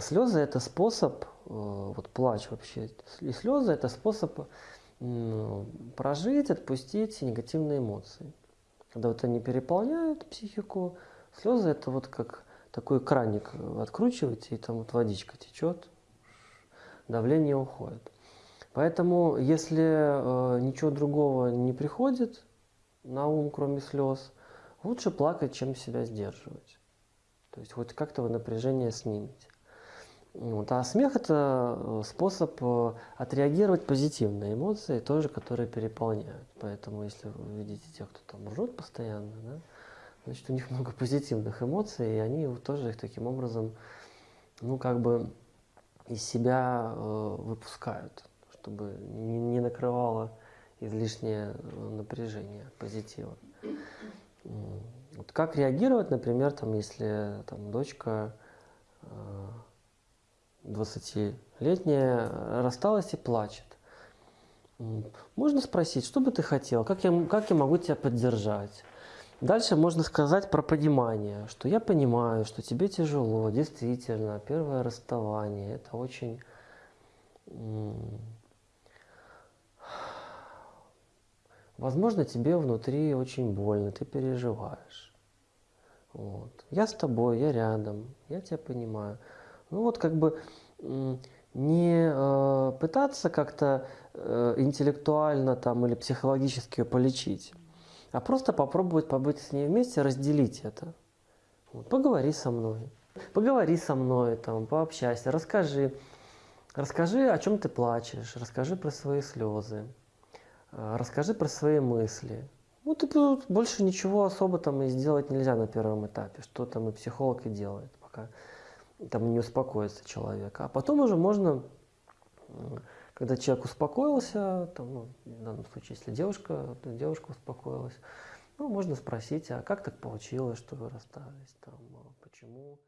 Слезы это способ, э, вот плач вообще, и слезы это способ прожить, отпустить негативные эмоции. Когда вот они переполняют психику, слезы это вот как такой краник откручиваете, и там вот водичка течет, давление уходит. Поэтому, если э, ничего другого не приходит на ум, кроме слез, лучше плакать, чем себя сдерживать. То есть хоть как-то вы напряжение снимете. Вот. А смех – это э, способ э, отреагировать позитивно эмоции, тоже, которые переполняют. Поэтому, если вы видите тех, кто там ржет постоянно, да, значит, у них много позитивных эмоций, и они тоже их таким образом, ну, как бы из себя э, выпускают, чтобы не, не накрывало излишнее э, напряжение позитива. Вот как реагировать, например, там, если там, дочка э, 20-летняя рассталась и плачет? Можно спросить, что бы ты хотел, как я, как я могу тебя поддержать? Дальше можно сказать про понимание, что я понимаю, что тебе тяжело, действительно, первое расставание, это очень... Возможно, тебе внутри очень больно, ты переживаешь. Вот. Я с тобой, я рядом, я тебя понимаю. Ну вот как бы не э, пытаться как-то э, интеллектуально там, или психологически ее полечить, а просто попробовать побыть с ней вместе, разделить это. Вот, поговори со мной, поговори со мной, там, пообщайся, расскажи. Расскажи, о чем ты плачешь, расскажи про свои слезы, а, расскажи про свои мысли. Ну, ты больше ничего особо там и сделать нельзя на первом этапе, что там и психолог и делает, пока там не успокоится человек. А потом уже можно когда человек успокоился, там, ну, в данном случае, если девушка, то девушка успокоилась, ну, можно спросить, а как так получилось, что вы расстались, там, а почему?